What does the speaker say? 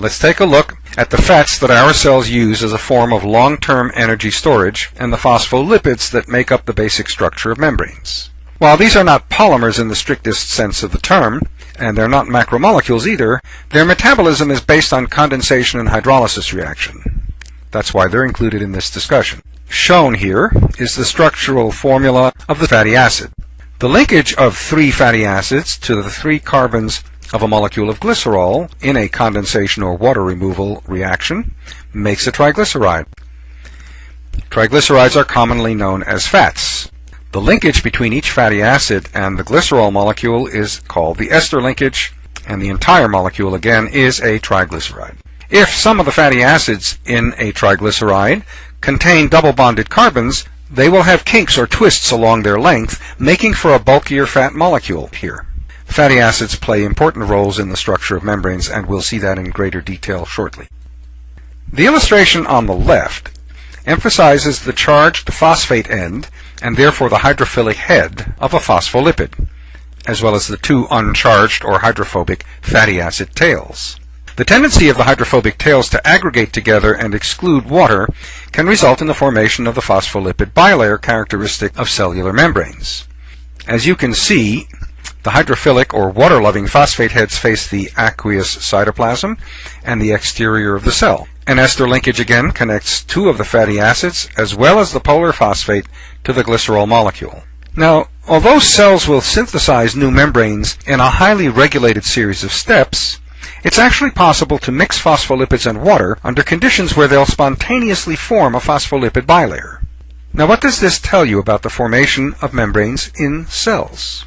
Let's take a look at the fats that our cells use as a form of long-term energy storage and the phospholipids that make up the basic structure of membranes. While these are not polymers in the strictest sense of the term, and they're not macromolecules either, their metabolism is based on condensation and hydrolysis reaction. That's why they're included in this discussion. Shown here is the structural formula of the fatty acid. The linkage of three fatty acids to the three carbons of a molecule of glycerol in a condensation or water removal reaction makes a triglyceride. Triglycerides are commonly known as fats. The linkage between each fatty acid and the glycerol molecule is called the ester linkage, and the entire molecule again is a triglyceride. If some of the fatty acids in a triglyceride contain double bonded carbons, they will have kinks or twists along their length, making for a bulkier fat molecule here. Fatty acids play important roles in the structure of membranes, and we'll see that in greater detail shortly. The illustration on the left emphasizes the charged phosphate end, and therefore the hydrophilic head, of a phospholipid, as well as the two uncharged or hydrophobic fatty acid tails. The tendency of the hydrophobic tails to aggregate together and exclude water can result in the formation of the phospholipid bilayer characteristic of cellular membranes. As you can see, the hydrophilic or water-loving phosphate heads face the aqueous cytoplasm and the exterior of the cell. An ester linkage again connects two of the fatty acids as well as the polar phosphate to the glycerol molecule. Now, although cells will synthesize new membranes in a highly regulated series of steps, it's actually possible to mix phospholipids and water under conditions where they'll spontaneously form a phospholipid bilayer. Now what does this tell you about the formation of membranes in cells?